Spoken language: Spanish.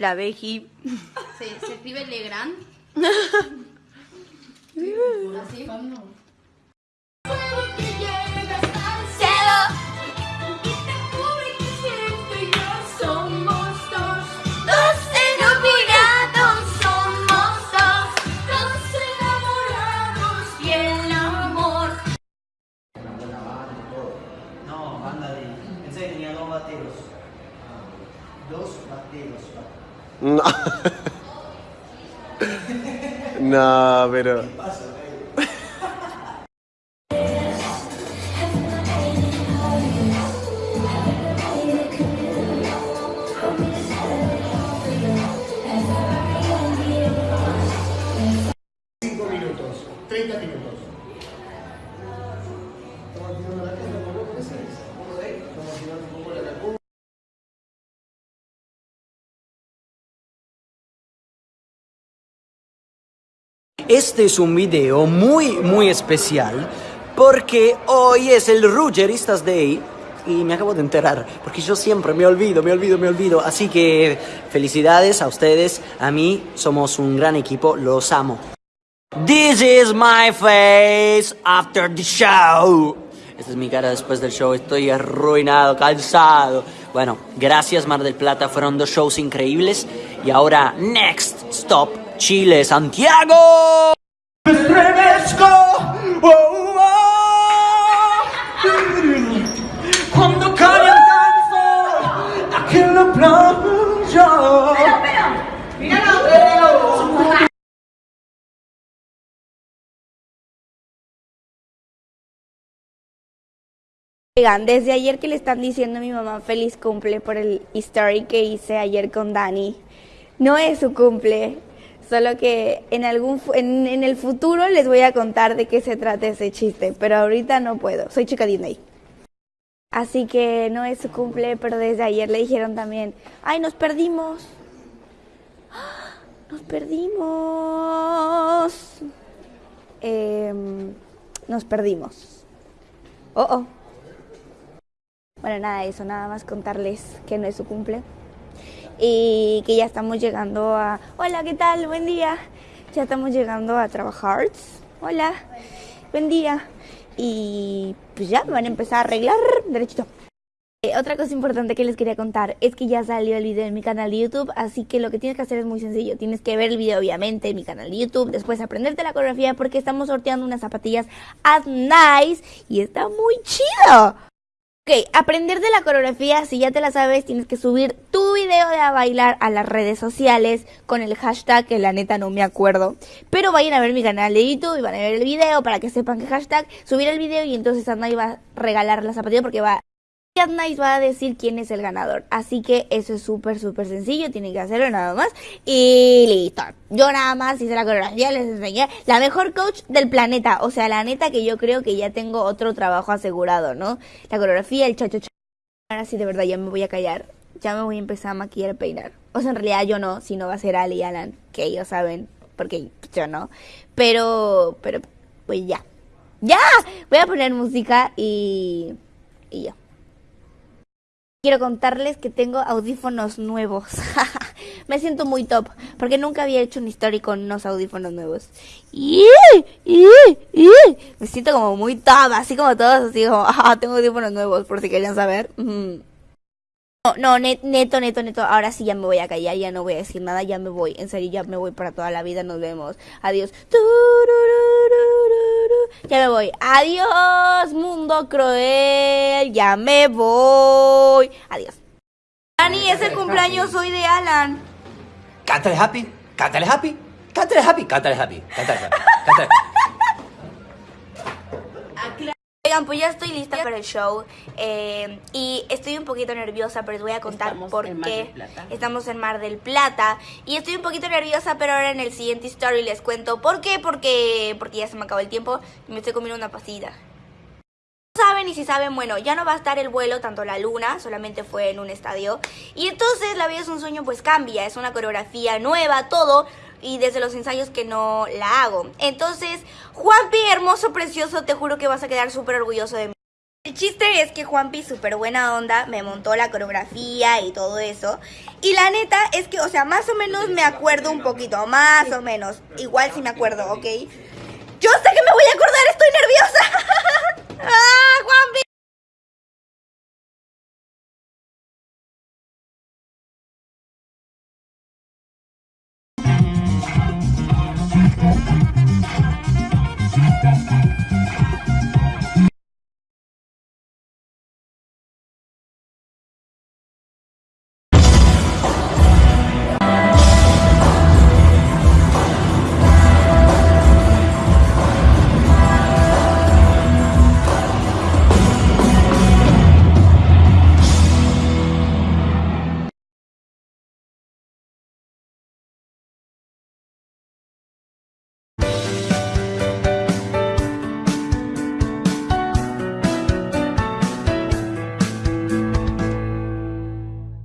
la Beji. Se, se escribe Legrand. Así. No. no, pero. Este es un video muy, muy especial porque hoy es el Ruggeristas Day y me acabo de enterar porque yo siempre me olvido, me olvido, me olvido. Así que felicidades a ustedes, a mí somos un gran equipo, los amo. This is my face after the show. Esta es mi cara después del show, estoy arruinado, cansado. Bueno, gracias Mar del Plata, fueron dos shows increíbles. Y ahora, next stop, Chile, Santiago. Me estremezco, oh, oh. Cuando cae el aquí en la playa. Oigan, desde ayer que le están diciendo a mi mamá feliz cumple por el story que hice ayer con Dani. No es su cumple, solo que en algún en, en el futuro les voy a contar de qué se trata ese chiste, pero ahorita no puedo. Soy chica Disney. Así que no es su cumple, pero desde ayer le dijeron también, "Ay, nos perdimos." ¡Ah! Nos perdimos. Em, nos perdimos. Oh, oh. Bueno, nada de eso, nada más contarles que no es su cumple y que ya estamos llegando a... Hola, ¿qué tal? Buen día. Ya estamos llegando a trabajar. Hola, buen día. Y pues ya van a empezar a arreglar derechito. Eh, otra cosa importante que les quería contar es que ya salió el video en mi canal de YouTube, así que lo que tienes que hacer es muy sencillo. Tienes que ver el video obviamente en mi canal de YouTube, después aprenderte la coreografía porque estamos sorteando unas zapatillas as nice y está muy chido. Ok, aprender de la coreografía, si ya te la sabes, tienes que subir tu video de a bailar a las redes sociales con el hashtag, que la neta no me acuerdo. Pero vayan a ver mi canal de YouTube y van a ver el video para que sepan qué hashtag, subir el video y entonces Adnai va a regalar la zapatilla porque va... Adnai va a decir quién es el ganador. Así que eso es súper, súper sencillo. Tienen que hacerlo nada más. Y listo. Yo nada más hice la coreografía, les enseñé la mejor coach del planeta. O sea, la neta que yo creo que ya tengo otro trabajo asegurado, ¿no? La coreografía, el cha cha cha. Ahora sí, de verdad, ya me voy a callar. Ya me voy a empezar a maquillar y peinar. O sea, en realidad yo no, sino va a ser Ali y Alan, que ellos saben, porque yo no. Pero, pero, pues ya. ¡Ya! Voy a poner música y. y ya. Quiero contarles que tengo audífonos nuevos. Me siento muy top, porque nunca había hecho una historia con unos audífonos nuevos. Me siento como muy top, así como todos, así como, ah, tengo audífonos nuevos, por si querían saber. No, no, net- neto, neto, neto, ahora sí ya me voy a callar, ya no voy a decir nada, ya me voy, en serio, ya me voy para toda la vida, nos vemos. Adiós. Ya me voy. Adiós, mundo cruel, ya me voy. Adiós. Dani, es el cumpleaños hoy de Alan. Cántale happy, cántale happy, cántale happy, cántale happy, cántale happy, cántale Oigan, pues ya estoy lista para el show eh, y estoy un poquito nerviosa, pero les voy a contar Estamos por en Mar qué. del. Estamos en Mar del Plata y estoy un poquito nerviosa, pero ahora en el siguiente story les cuento por qué, porque porque ya se me acabó el tiempo y me estoy comiendo una pastilla. No saben y si saben, bueno, ya no va a estar el vuelo, tanto la luna, solamente fue en un estadio. Y entonces La vida es un sueño pues cambia, es una coreografía nueva, todo. Y desde los ensayos que no la hago. Entonces, Juanpi, hermoso, precioso, te juro que vas a quedar súper orgulloso de mí. El chiste es que Juanpi, súper buena onda, me montó la coreografía y todo eso. Y la neta es que, o sea, más o menos me acuerdo un poquito, más o menos. Igual sí me acuerdo, ¿ok? Yo sé que me voy a acordar, estoy nerviosa.